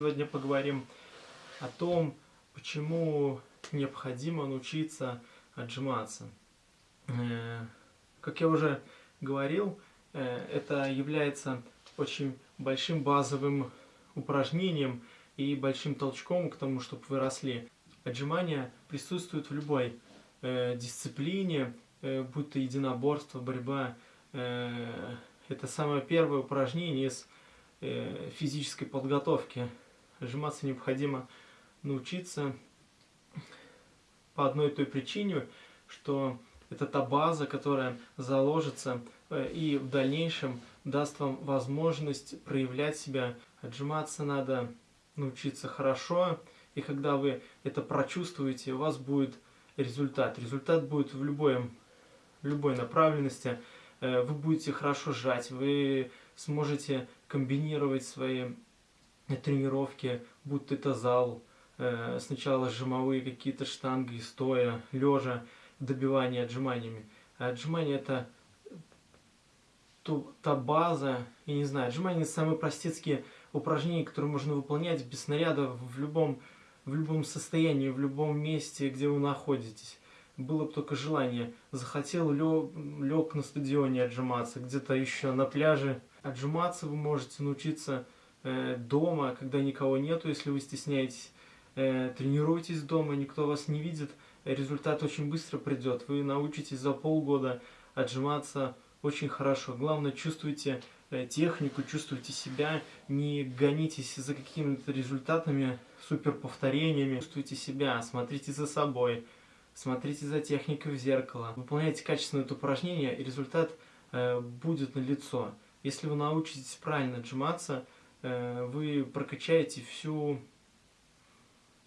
Сегодня поговорим о том, почему необходимо научиться отжиматься. Э, как я уже говорил, э, это является очень большим базовым упражнением и большим толчком к тому, чтобы вы росли. Отжимания присутствуют в любой э, дисциплине, будь то единоборство, борьба. Это самое первое упражнение из физической подготовки Сжиматься необходимо научиться по одной той причине, что это та база, которая заложится э, и в дальнейшем даст вам возможность проявлять себя. Отжиматься надо научиться хорошо, и когда вы это прочувствуете, у вас будет результат. Результат будет в, любой, в любой направленности. Э, вы будете хорошо сжать, вы сможете комбинировать свои тренировки, будто это зал, э, сначала жимовые какие-то штанги, стоя, лежа, добивание отжиманиями. А отжимания это та база, я не знаю, отжимания это самые простецкие упражнения, которые можно выполнять без снаряда в любом, в любом состоянии, в любом месте, где вы находитесь. Было бы только желание. Захотел, лег, лег на стадионе отжиматься, где-то еще на пляже. Отжиматься вы можете научиться дома, когда никого нету, если вы стесняетесь. Э, тренируйтесь дома, никто вас не видит, результат очень быстро придет. Вы научитесь за полгода отжиматься очень хорошо. Главное, чувствуйте э, технику, чувствуйте себя, не гонитесь за какими-то результатами, суперповторениями. Чувствуйте себя, смотрите за собой, смотрите за техникой в зеркало. Выполняйте качественно это упражнение, и результат будет налицо. Если вы научитесь правильно отжиматься, Э, вы прокачаете всю,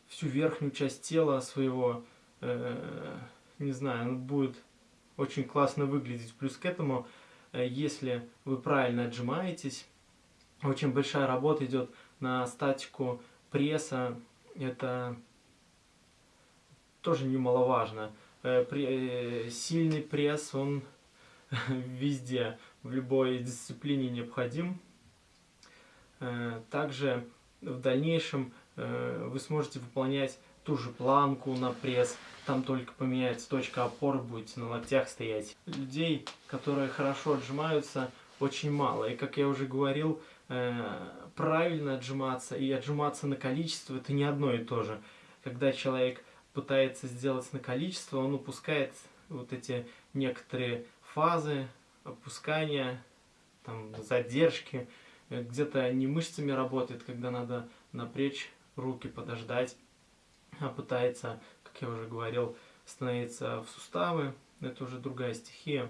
всю верхнюю часть тела своего, э, не знаю, он будет очень классно выглядеть. Плюс к этому, э, если вы правильно отжимаетесь, очень большая работа идет на статику пресса, это тоже немаловажно. Сильный пресс, он везде, в любой дисциплине необходим. Э, также в дальнейшем э, вы сможете выполнять ту же планку на пресс, там только поменяется точка опоры, будете на локтях стоять. Людей, которые хорошо отжимаются, очень мало. И как я уже говорил, э, правильно отжиматься и отжиматься на количество это не одно и то же. Когда человек пытается сделать на количество, он упускает вот эти некоторые фазы опускания, там, задержки, где-то не мышцами работает, когда надо напрячь руки, подождать, а пытается, как я уже говорил, становиться в суставы, это уже другая стихия.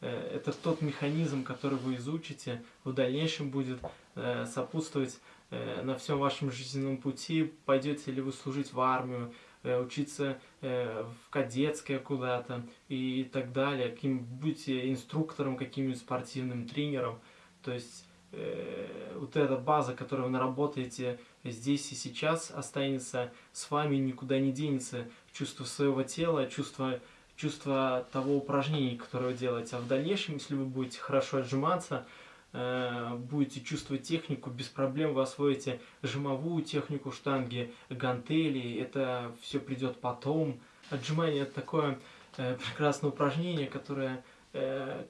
Э, это тот механизм, который вы изучите, в дальнейшем будет э, сопутствовать э, на всем вашем жизненном пути, пойдете ли вы служить в армию, учиться в кадетское куда-то и так далее, каким будете инструктором, каким-нибудь спортивным тренером. То есть э, вот эта база, которую вы наработаете здесь и сейчас, останется с вами, никуда не денется. Чувство своего тела, чувство, чувство того упражнения, которое вы делаете. А в дальнейшем, если вы будете хорошо отжиматься, э, будете чувствовать технику, без проблем вы освоите жимовую технику штанги, гантели, это все придет потом. Отжимание это такое э, прекрасное упражнение, которое э,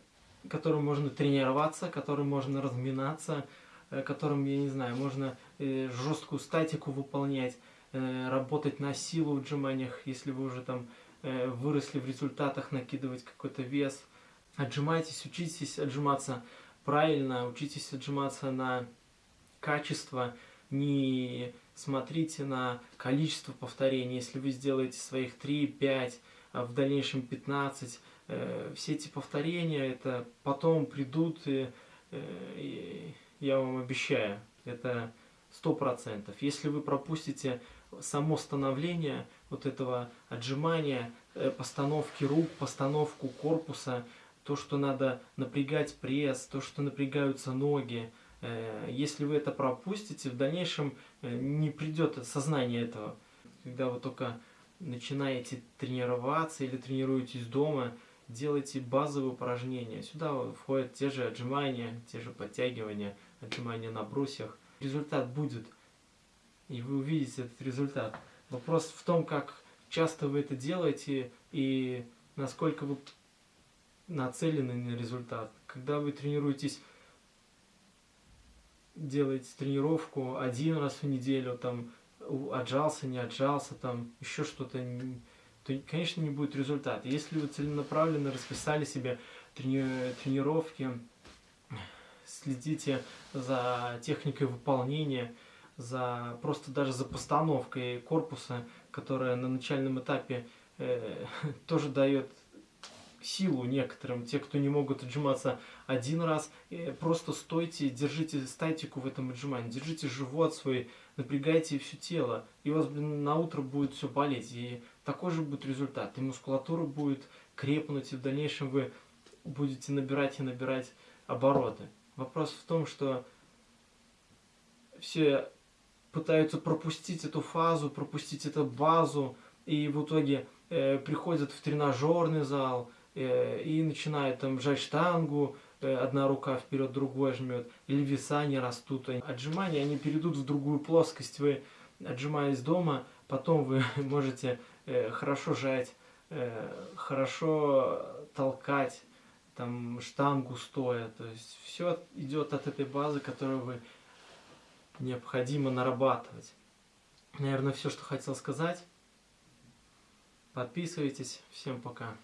которым можно тренироваться, которым можно разминаться, э, которым, я не знаю, можно э, жесткую статику выполнять, э, работать на силу в отжиманиях, если вы уже там выросли в результатах, накидывать какой-то вес. Отжимайтесь, учитесь отжиматься правильно, учитесь отжиматься на качество, не смотрите на количество повторений. Если вы сделаете своих 3-5, а в дальнейшем 15, Э, все эти повторения, это потом придут, э, и я вам обещаю, это сто процентов. Если вы пропустите само становление вот этого отжимания, э, постановки рук, постановку корпуса, то, что надо напрягать пресс, то, что напрягаются ноги, если вы это пропустите, в дальнейшем не придет сознание этого. Когда вы только начинаете тренироваться или тренируетесь дома, делайте базовые упражнения. Сюда входят те же отжимания, те же подтягивания, отжимания на брусьях. Результат будет и вы увидите этот результат. Вопрос в том, как часто вы это делаете и насколько вы нацелены на результат. Когда вы тренируетесь, делаете тренировку один раз в неделю, там, отжался, не отжался, там, еще что-то, то, конечно, не будет результата. Если вы целенаправленно расписали себе трени тренировки, следите за техникой выполнения, за просто даже за постановкой корпуса, которая на начальном этапе э, тоже дает силу некоторым, те, кто не могут отжиматься один раз, э, просто стойте, держите статику в этом отжимании, держите живот свой, напрягайте все тело, и у вас блин, на утро будет все болеть, и такой же будет результат, и мускулатура будет крепнуть, и в дальнейшем вы будете набирать и набирать обороты. Вопрос в том, что все пытаются пропустить эту фазу, пропустить эту базу, и в итоге э, приходят в тренажерный зал и начинают там жать штангу, э, одна рука вперед, другой жмет, или веса не растут. Отжимания, они перейдут в другую плоскость. Вы, отжимаясь дома, потом вы можете э, хорошо жать, э, хорошо толкать, там штангу стоя. То есть все идет от этой базы, которую вы необходимо нарабатывать. Наверное, все, что хотел сказать. Подписывайтесь. Всем пока.